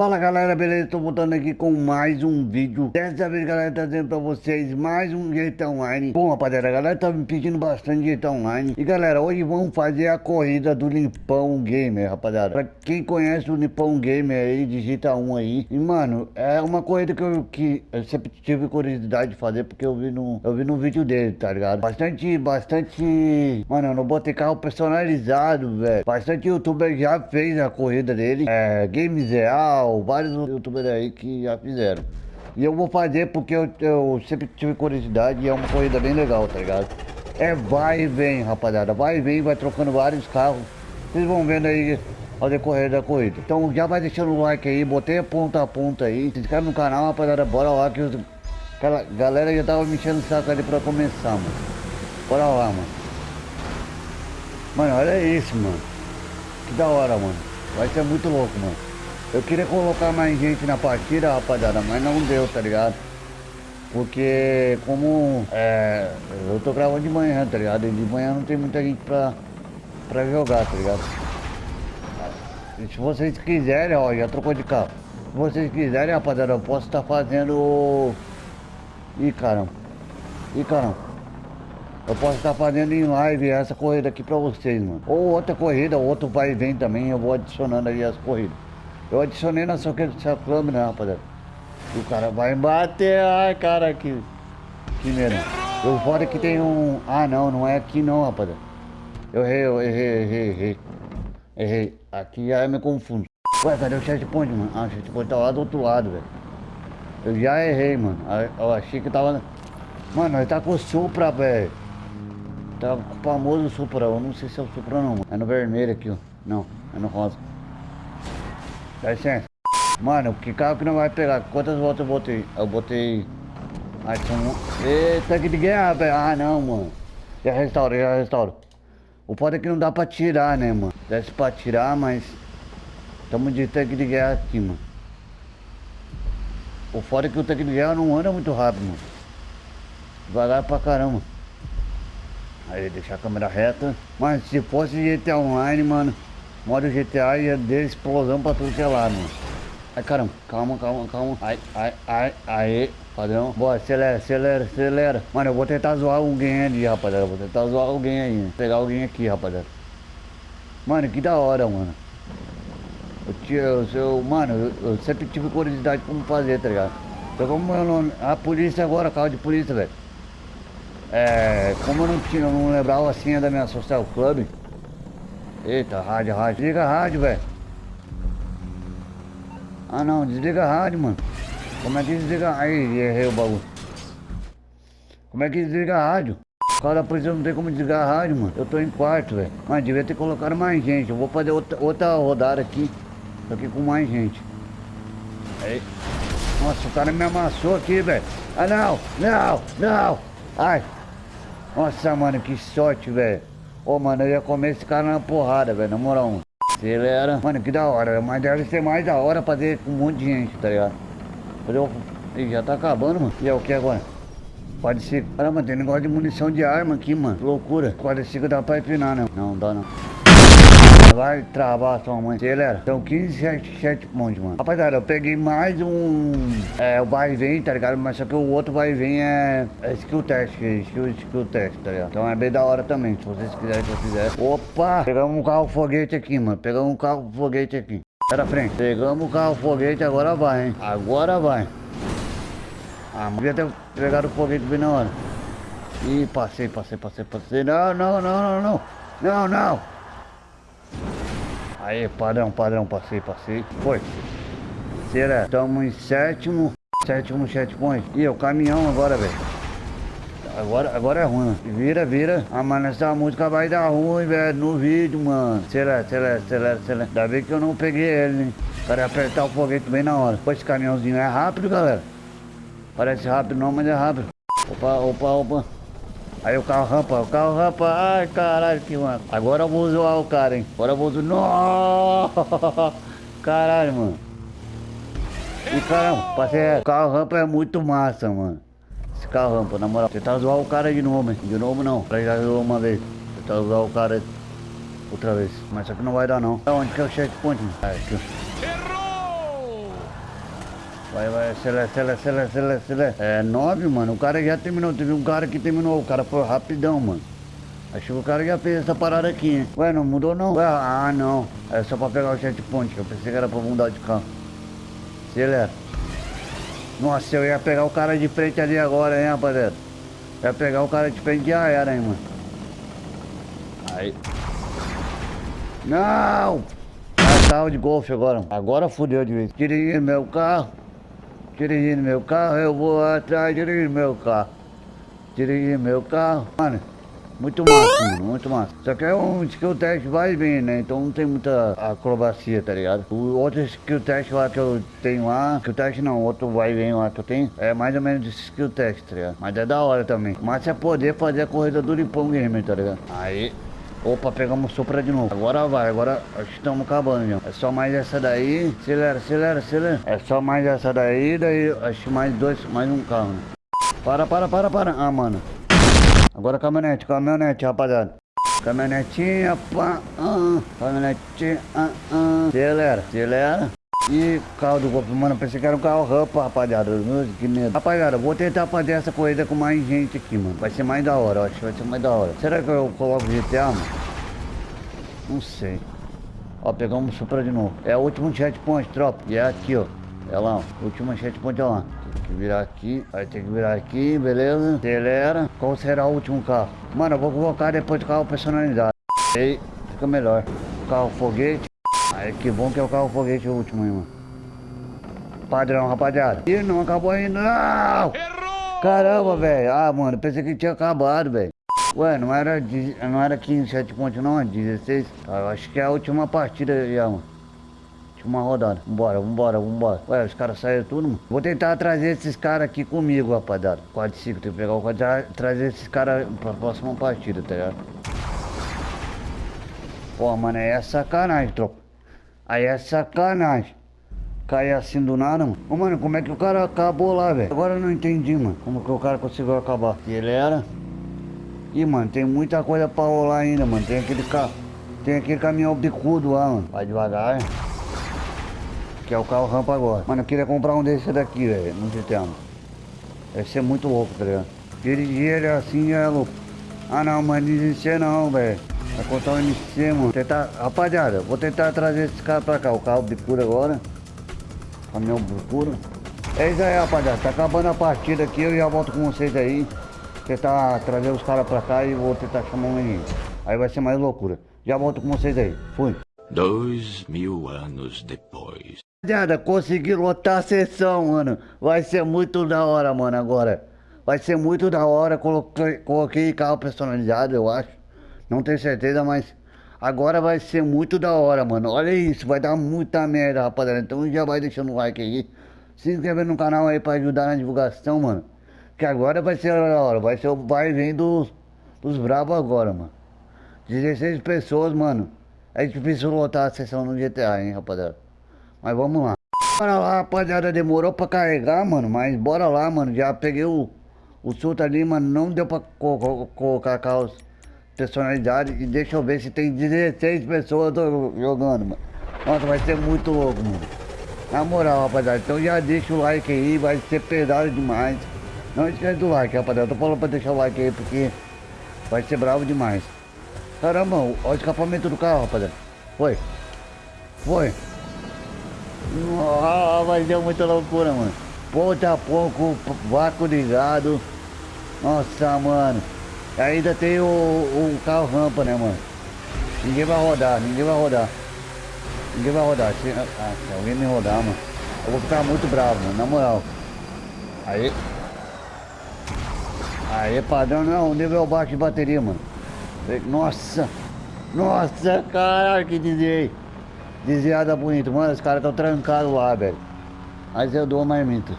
Fala galera, beleza? Estou voltando aqui com mais um vídeo. Dessa vez galera, trazendo pra vocês mais um GTA Online. Bom rapaziada, a galera tá me pedindo bastante GTA Online. E galera, hoje vamos fazer a corrida do Limpão Gamer, rapaziada. Pra quem conhece o Limpão Gamer aí, digita um aí. E mano, é uma corrida que eu, que eu sempre tive curiosidade de fazer Porque eu vi no, eu vi no vídeo dele, tá ligado? Bastante, bastante... Mano, eu não botei carro personalizado, velho. Bastante youtuber já fez a corrida dele. É, Games Real vários youtubers aí que já fizeram. E eu vou fazer porque eu, eu, sempre tive curiosidade e é uma corrida bem legal, tá ligado? É vai e vem, rapaziada. Vai e vem, vai trocando vários carros. Vocês vão vendo aí ao decorrer da corrida. Então já vai deixando o like aí, botei a ponta a ponta aí. Se inscreve no canal, rapaziada. Bora lá que os... Aquela galera já tava me enchendo o saco ali pra começar, mano. Bora lá, mano. Mano, olha isso, mano. Que da hora, mano. Vai ser muito louco, mano. Eu queria colocar mais gente na partida, rapaziada, mas não deu, tá ligado? Porque como é, eu tô gravando de manhã, tá ligado? E de manhã não tem muita gente pra, pra jogar, tá ligado? E se vocês quiserem, ó, já trocou de carro. Se vocês quiserem, rapaziada, eu posso estar tá fazendo... Ih, caramba. Ih, caramba. Eu posso estar tá fazendo em live essa corrida aqui pra vocês, mano. Ou outra corrida, outro vai e vem também, eu vou adicionando aí as corridas. Eu adicionei na sua, sua câmera, rapaziada. O cara vai bater. Ai, cara, que. Que medo. Eu fora que tem um. Ah, não, não é aqui não, rapaziada. Eu errei, eu errei, errei, errei. Errei. Aqui já me confundo. Ué, cadê o checkpoint, mano? Ah, o checkpoint tá lá do outro lado, velho. Eu já errei, mano. Eu achei que tava. Mano, ele tá com o Supra, velho. Tá com o famoso Supra. Eu não sei se é o Supra não, mano. É no vermelho aqui, ó. Não, é no rosa. Dá licença. Mano, que carro que não vai pegar? Quantas voltas eu botei? Eu botei... Ah, são... Eita, que guerra, velho. Ah, não, mano. Já restaura, já restaura. O foda é que não dá pra tirar, né, mano? Desce pra tirar, mas... Tamo de tanque de guerra aqui, mano. O foda é que o tanque de guerra não anda muito rápido, mano. Devagar pra caramba. Aí, deixar a câmera reta. Mas se fosse GTA Online, mano... Modo GTA ia de explosão pra tudo que é lado. Ai, caramba. Calma, calma, calma. Ai, ai, ai, aí. Padrão. Boa, acelera, acelera, acelera. Mano, eu vou tentar zoar alguém ali, rapaziada. vou tentar zoar alguém aí. Pegar alguém aqui, rapaziada. Mano, que da hora, mano. Eu, eu, eu, mano, eu, eu, sempre tive curiosidade como fazer, tá ligado? Então como eu não... A polícia agora, carro de polícia, velho. É... Como eu não tinha, eu não lembrava a senha da minha social club. Eita, rádio, rádio. Desliga a rádio, velho. Ah não, desliga a rádio, mano. Como é que desliga? Aí, errei o bagulho. Como é que desliga a rádio? O cara da polícia não tem como desligar a rádio, mano. Eu tô em quarto, velho. Mas devia ter colocado mais gente. Eu vou fazer outra, outra rodada aqui. Tô aqui com mais gente. Aí. Nossa, o cara me amassou aqui, velho. Ah, não, não, não. Ai. Nossa, mano, que sorte, velho. Ô, mano, eu ia comer esse cara na porrada, velho, na moral, mano. Acelera. Mano, que da hora, mas deve ser mais da hora fazer com um monte de gente, tá ligado? Eu... Ih, já tá acabando, mano. E é o que agora? Pode ser. Caramba, tem negócio de munição de arma aqui, mano. Loucura. Que dá pra empinar, né? Não, dá não. Vai travar sua mãe. Acelera. São 15 7, 7 pontos, mano. Rapaziada, eu peguei mais um... É, o vai e vem, tá ligado? Mas só que o outro vai e vem é... É skill test, skill, skill test, tá ligado? Então é bem da hora também, se vocês quiserem que eu fizer. Opa! Pegamos um carro foguete aqui, mano. Pegamos um carro foguete aqui. Pera frente. Pegamos o carro foguete, agora vai, hein? Agora vai. Ah, mas devia ter pegado o foguete bem na hora. Ih, passei, passei, passei, passei. Não, não, não, não, não. Não, não. Aí, padrão, padrão, passei, passei. Foi. Será? Estamos em sétimo. Sétimo checkpoint. E o caminhão agora, velho. Agora, agora é ruim. Vira, vira. Ah, mano, essa música vai dar ruim, velho, no vídeo, mano. Acelera, acelera, acelera, acelera. Ainda bem que eu não peguei ele, hein. Ia apertar o foguete bem na hora. Pô, esse caminhãozinho é rápido, galera. Parece rápido não, mas é rápido. Opa, opa, opa. Aí o carro rampa, o carro rampa. Ai, caralho, que mano. Agora eu vou zoar o cara, hein. Agora eu vou zoar. Nossa! Caralho, mano. E caramba, passei. O carro rampa é muito massa, mano. Esse carro rampa, na moral. Tentar zoar o cara de novo, hein. De novo não. Pra já zoou uma vez. Tentar zoar o cara outra vez. Mas isso aqui não vai dar não. Onde que é o checkpoint? Ah, aqui. Vai, vai, acelera, acelera, acelera, acelera, acelera. É nove, mano. O cara já terminou. Teve um cara que terminou. O cara foi rapidão, mano. Acho que o cara já fez essa parada aqui, hein? Ué, não mudou não? Ué, ah, não. É só pra pegar o checkpoint. Eu pensei que era pra mudar de carro. Acelera. Nossa, eu ia pegar o cara de frente ali agora, hein, rapaziada. Ia pegar o cara de frente já era, hein, mano. Aí. Não! Ah, carro de golfe agora. Agora fudeu de vez. Dirigindo meu carro. Dirigindo meu carro, eu vou atrás, dirigindo meu carro. Dirigindo meu carro. Mano, muito massa, mano, muito massa. Só que é um skill test vai vem, né? Então não tem muita acrobacia, tá ligado? O outro skill test lá que eu tenho lá, skill test não, outro vai vem lá que eu tenho, é mais ou menos esse skill test, tá ligado? Mas é da hora também. Mas é poder fazer a corrida do Lipão Gamer, tá ligado? Aí. Opa, pegamos sopra de novo. Agora vai, agora estamos acabando já. É só mais essa daí. Acelera, acelera, acelera. É só mais essa daí, daí acho mais dois, mais um carro. Né? Para, para, para, para. Ah, mano. Agora caminhonete, caminhonete, rapaziada. Caminhonetinha, pá, ah, caminhonetinha, ah, ah. Acelera, acelera. E carro do golpe, mano, pensei que era um carro rampa, rapaziada. Que medo. Rapaziada, vou tentar fazer essa corrida com mais gente aqui, mano. Vai ser mais da hora, acho que vai ser mais da hora. Será que eu coloco GTA, mano? Não sei. Ó, pegamos Supra de novo. É o último checkpoint, tropa. E é aqui, ó. É lá, ó. Último checkpoint é lá. Tem que virar aqui. Aí tem que virar aqui, beleza? Acelera. Qual será o último carro? Mano, eu vou colocar depois do carro personalizado. Aí fica melhor. Carro foguete. Aí que bom que é o carro foguete o último, hein, mano. Padrão, rapaziada. Ih, não acabou ainda. Não! Errou! Caramba, velho. Ah, mano, pensei que tinha acabado, velho. Ué, não era, não era 15 checkpoint não, é 16. Ah, eu acho que é a última partida já, mano. Última rodada. Vambora, vambora, vambora. Ué, os caras saíram tudo, mano. Vou tentar trazer esses caras aqui comigo, rapaziada. Quadriciclo, tem que pegar o quadriciclo, trazer esses caras pra próxima partida, tá ligado? Pô, mano, é sacanagem, tropa. Aí é sacanagem. Cair assim do nada, mano. Ô, mano, como é que o cara acabou lá, velho? Agora eu não entendi, mano. Como que o cara conseguiu acabar. E ele era... Ih, mano, tem muita coisa pra rolar ainda, mano. Tem aquele carro... Tem aquele caminhão bicudo lá, mano. Vai devagar, hein? Que é o carro rampa agora. Mano, eu queria comprar um desse daqui, velho, no GTA. Deve ser muito louco, tá ligado? Dirigir ele assim é louco. Ah não, mas desistir não, velho. Vai contar o MC, mano. Tentar... Rapaziada, vou tentar trazer esse cara pra cá. O carro bicudo agora. Caminhão bicudo. É isso aí, rapaziada. Tá acabando a partida aqui. Eu já volto com vocês aí. Tentar trazer os caras pra cá e vou tentar chamar um menino. Aí vai ser mais loucura. Já volto com vocês aí. Fui. Dois mil anos depois. Rapaziada, consegui lotar a sessão, mano. Vai ser muito da hora, mano, agora. Vai ser muito da hora. Coloquei, coloquei carro personalizado, eu acho. Não tenho certeza, mas agora vai ser muito da hora, mano. Olha isso, vai dar muita merda, rapaziada. Então já vai deixando o like aí. Se inscreve no canal aí pra ajudar na divulgação, mano. Que agora vai ser da hora. Vai ser o vai vem dos, dos bravos agora, mano. 16 pessoas, mano. É difícil lotar a sessão no GTA, hein, rapaziada. Mas vamos lá. Bora lá, rapaziada. Demorou pra carregar, mano. Mas bora lá, mano. Já peguei o, o surto ali, mano. Não deu pra co co colocar carros personalizados. E deixa eu ver se tem 16 pessoas jogando, mano. Nossa, vai ser muito louco, mano. Na moral, rapaziada. Então já deixa o like aí. Vai ser pesado demais. Não esquece do like, rapaziada. Tô falando pra deixar o like aí porque vai ser bravo demais. Caramba, olha o escapamento do carro, rapaziada. Foi. Foi. Ah, mas deu muita loucura, mano. Ponta a pouco, ligado. Nossa, mano. Ainda tem o, o carro rampa, né, mano? Ninguém vai rodar, ninguém vai rodar. Ninguém vai rodar. Se, ah, se alguém me rodar, mano, eu vou ficar muito bravo, mano, na moral. Aí. Aí, padrão, não, nível baixo de bateria, mano. Nossa. Nossa, caralho, que desviei. Desviada bonito. Mano, os caras estão trancados lá, velho. Mas eu dou mais marmita.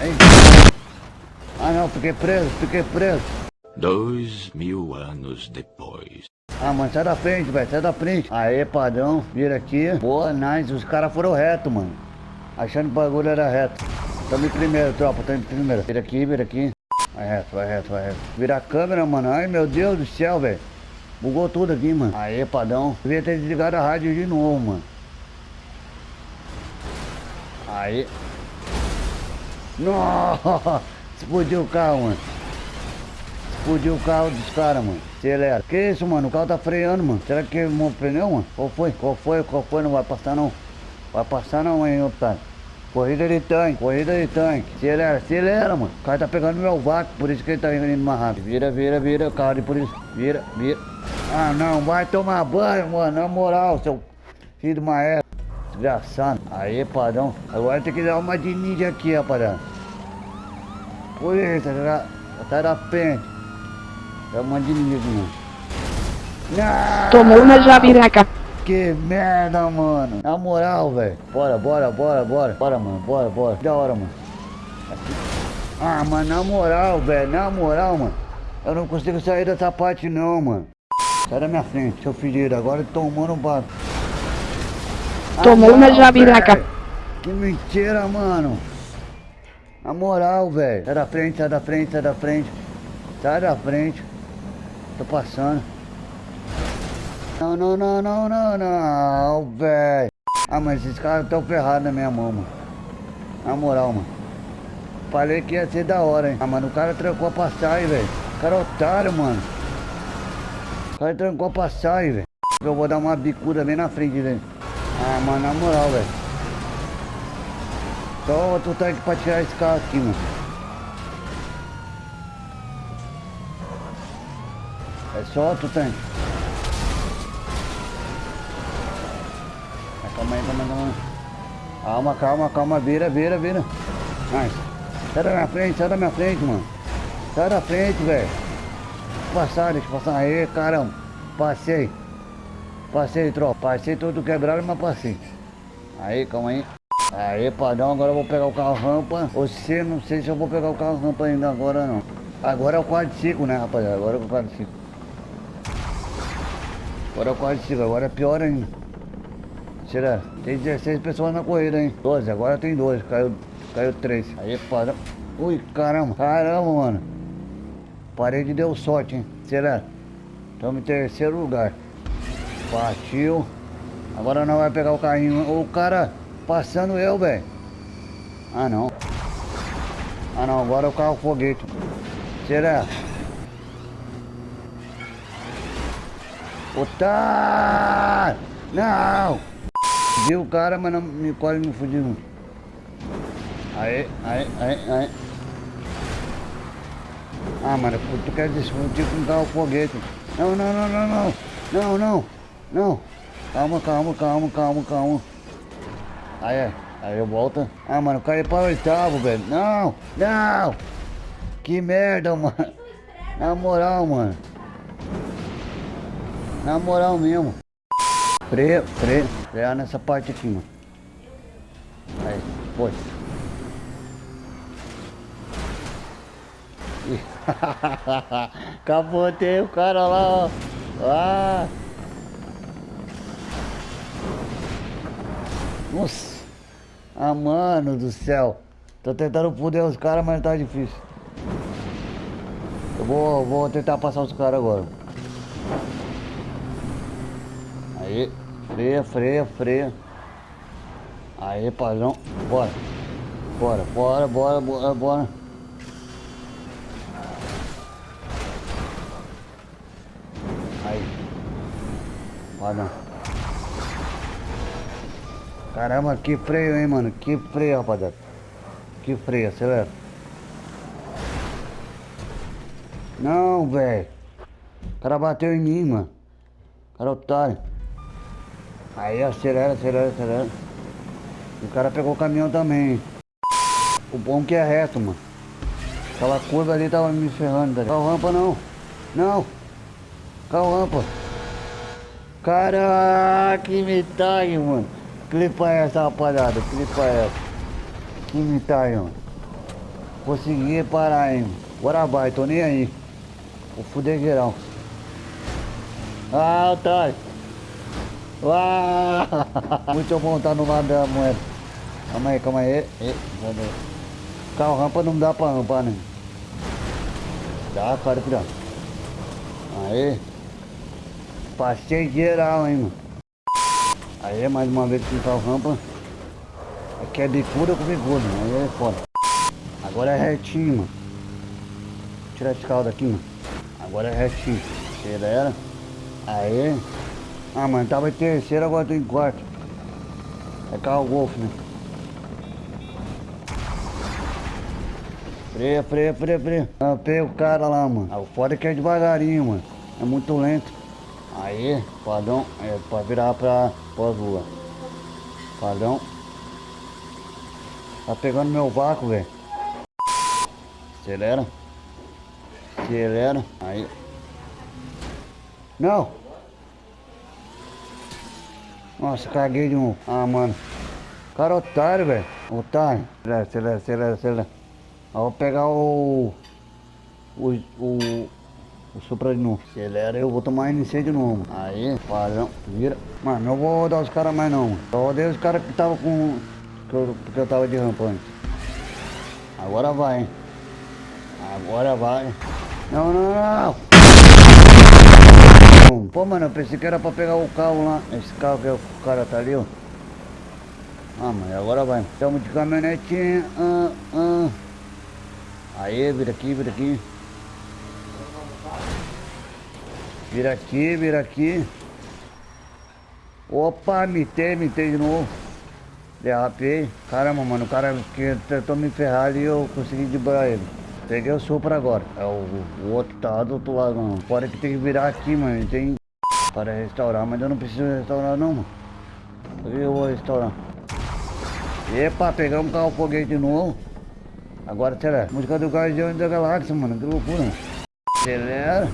Hein? Ah não, fiquei preso, fiquei preso. Dois mil anos depois. Ah, mano, sai da frente, velho, sai da frente. Aê, padrão, vira aqui. Boa, nice. Os caras foram reto, mano. Achando que o bagulho era reto. Tamo em primeiro, tropa, tamo em primeiro. Vira aqui, vira aqui. Vai reto, vai reto, vai reto. Vira a câmera, mano. Ai, meu Deus do céu, velho. Bugou tudo aqui, mano. Aê, padrão. Devia ter desligado a rádio de novo, mano. Aí. Nossa! Explodiu o carro, mano. Explodiu o carro dos caras, mano. Acelera. Que isso, mano? O carro tá freando, mano. Será que queimou o pneu, mano? Qual foi? Qual foi? Qual foi? Não vai passar, não. Vai passar, não, hein, otário. Corrida de tanque, corrida de tanque. Acelera, acelera, mano. O cara tá pegando meu vácuo, por isso que ele tá indo mais rápido. Vira, vira, vira, carro de polícia. Vira, vira. Ah, não, vai tomar banho, mano. Na moral, seu filho de égua. Desgraçado. Aí, padrão. Agora tem que dar uma de ninja aqui, rapaziada. Polícia, tá, tá uma ninja aqui, mano. Não! Tomou na jabiraca. Que merda, mano. Na moral, velho. Bora, bora, bora, bora. Bora, mano. Bora, bora. Da hora, mano. Aqui. Ah, mano, na moral, velho. Na moral, mano. Eu não consigo sair dessa parte, não, mano. Sai da minha frente, seu fedido. Agora tomando um bato. Tomou na não, jabiraca. Que mentira, mano. Na moral, velho. Sai da frente, sai da frente, sai da frente. Sai da frente. Tô passando. Não, não, não, não, não, não, velho. Ah, mas esses caras estão ferrados na minha mão, mano. Na moral, mano. Falei que ia ser da hora, hein. Ah, mano, o cara trancou a passagem, velho. O cara é otário, mano. O cara trancou a passagem, velho. Eu vou dar uma bicuda bem na frente dele. Ah, mano, na moral, velho. Só outro tanque pra tirar esse carro aqui, mano. É só outro tanque. Ah, Calma aí, calma calma. Calma, calma, calma, vira, vira, vira. Nice. Sai da minha frente, sai da minha frente, mano. Sai da frente, velho. Passar, deixa eu passar. Aí, caramba. Passei. Passei, tropa. Passei todo quebrado, mas passei. Aí, calma aí. Aí, padrão, agora eu vou pegar o carro rampa. Você, não sei se eu vou pegar o carro rampa ainda agora, não. Agora é o quadriciclo, né, rapaziada? Agora é o quadriciclo. Agora é o quadriciclo, agora é pior ainda. Será? Tem 16 pessoas na corrida, hein? 12, agora tem 12, caiu, caiu 3. Aí, padrão. Ui, caramba, caramba, mano. Parede deu sorte, hein? Será? Estamos em terceiro lugar. Partiu. Agora não vai pegar o carrinho. O cara passando eu, velho. Ah, não. Ah, não. Agora o carro foguete. Será? Otário! Não! Viu o cara, mas não, me quase me fudiu. Aí, aí, aí, aí. Ah, mano, tu quer discutir com um carro foguete. Não, não, não, não. Não, não. Não. Calma, calma, calma, calma, calma. Aí, é. aí eu volto. Ah, mano, caiu para o oitavo, velho. Não, não. Que merda, mano. Na moral, mano. Na moral mesmo. Freia, freia. Frear nessa parte aqui, mano. Aí, foi. Capotei o cara lá, ó. Ah. Nossa. Ah, mano do céu. Tô tentando foder os caras, mas tá difícil. Eu vou, vou tentar passar os caras agora. Aí, freia, freia, freia. Aí, padrão. Bora. Bora, bora, bora, bora, bora. Aí. Padrão. Caramba, que freio, hein, mano? Que freio, rapaziada. Que freio, acelera. Não, velho. O cara bateu em mim, mano. O cara é otário. Aí, acelera, acelera, acelera. O cara pegou o caminhão também. O bom que é reto, mano. Aquela curva ali tava me ferrando. Tá? Carro rampa não. Não. Carro rampa. Caraca, que metade, mano. Clipa essa, rapaziada. Clipa essa. Que metade, mano. Consegui parar, hein. Bora vai, tô nem aí. Vou fuder geral. Ah, otário. Ah, muito bom estar no lado da moeda. Calma aí, calma aí. E, cadê? Carro rampa não dá pra rampar, né? Dá, cara, cuidado. Aí. Passei geral, hein, mano. Aí, mais uma vez com carro rampa. Aqui é bicuda com bicuda, aí é foda. Agora é retinho, mano. Tira esse caldo aqui, mano. Agora é retinho. Acelera. Aí. Ah, mano, tava em terceiro, agora tô em quarto. É carro Golf, né? Freia, freia, freia, freia. Pega o cara lá, mano. Ah, o foda é que é devagarinho, mano. É muito lento. Aí, padrão, é pra virar pra pós-rua. Padrão. Tá pegando meu vácuo, velho. Acelera. Acelera. Aí. Não! Nossa, caguei de novo. Ah, mano. Cara otário, velho. Otário. Acelera, acelera, acelera, acelera. Eu vou pegar o... O... O... O Supra de novo. Acelera eu vou tomar NC de novo. Aí, padrão. Vira. Mano, não vou rodar os caras mais não. Eu rodei os caras que tava com... Que eu, eu tava de rampa antes. Agora vai, hein. Agora vai. Não, não, não. Pô, mano, eu pensei que era pra pegar o carro lá. Esse carro que o cara tá ali, ó. Ah, mas agora vai. Estamos de caminhonetinha. Ah, ah. Aí, vira aqui, vira aqui. Vira aqui, vira aqui. Opa, mitei, mitei de novo. Derrapei. Caramba, mano, o cara que tentou me ferrar ali eu consegui debrar ele. Peguei o Supra agora. É o, o outro tá do outro lado, mano. Fora que tem que virar aqui, mano. Tem para restaurar, mas eu não preciso restaurar não, mano. Eu vou restaurar. Epa, pegamos o carro foguete de novo. Agora acelera. Música do Guardião da Galáxia, mano. Que loucura. Acelera.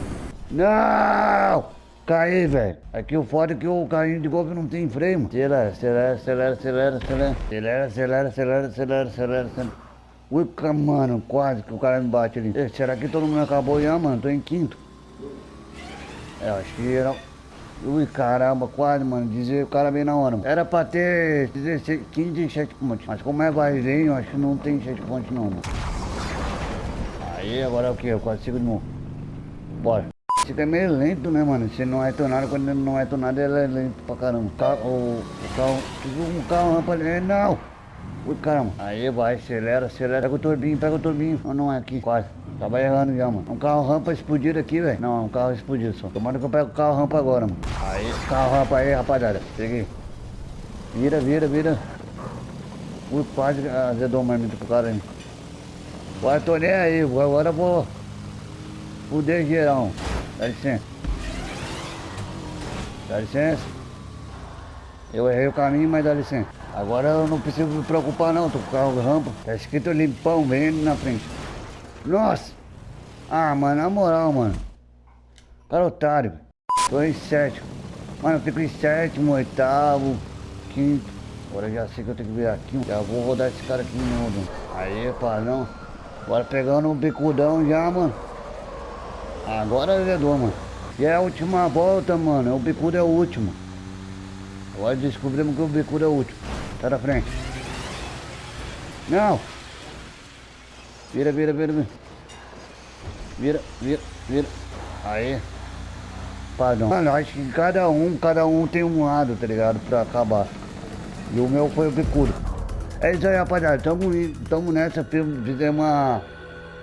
Não! Caí, velho. Aqui o foda é que o carrinho de golfe não tem freio, mano. Acelera, acelera, acelera, acelera, acelera. Acelera, acelera, acelera, acelera, acelera, acelera. Ui, mano, quase que o cara me bate ali. Será que todo mundo acabou já, mano? Tô em quinto. É, acho que era... Ui, caramba, quase, mano. Dizer o cara bem na hora. Mano. Era pra ter 16, 15 checkpoints. Mas como é vazio, acho que não tem checkpoint não, mano. Aí, agora é o que? Eu quase sigo de novo. Bora. Fica meio lento, né, mano? Se não é tonado, quando não é tonado, ele é lento pra caramba. O carro, o, o carro, um carro rampa ali, não! Ui, caramba. Aí, vai, acelera, acelera. Pega o turbinho, pega o turbinho. Não, não é aqui, quase. Tava errando já, mano. Um carro rampa explodido aqui, velho. Não, um carro explodido só. Tomara que eu pego o carro rampa agora, mano. Aí, carro rampa aí, rapaziada. Peguei. Vira, vira, vira. Ui, quase azedou mais muito pro cara aí. Agora tô nem aí, agora vou fuder geral. Dá licença. Dá licença. Eu errei o caminho, mas dá licença. Agora eu não preciso me preocupar não, tô com o carro rampa. Tá escrito limpão, bem na frente. Nossa! Ah, mano, na moral, mano. Cara otário. Tô em sétimo. Mano, eu fico em sétimo, oitavo, quinto. Agora já sei que eu tenho que vir aqui. Já vou rodar esse cara aqui de novo. Aí, padrão. Agora pegando o bicudão já, mano. Agora azedou, mano. E é a última volta, mano. O bicudo é o último. Agora descobrimos que o bicudo é o último. Tá da frente. Não. Vira, vira, vira, vira. Vira, vira, vira. Aí. Padrão. Mano, acho que cada um, cada um tem um lado, tá ligado? Pra acabar. E o meu foi o bicudo. É isso aí, rapaziada. Tamo, tamo nessa. Fizemos uma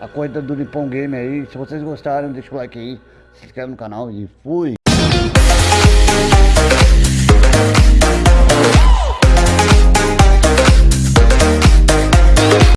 a corrida do Nippon Game aí. Se vocês gostaram, deixa o like aí, se inscreve no canal e fui!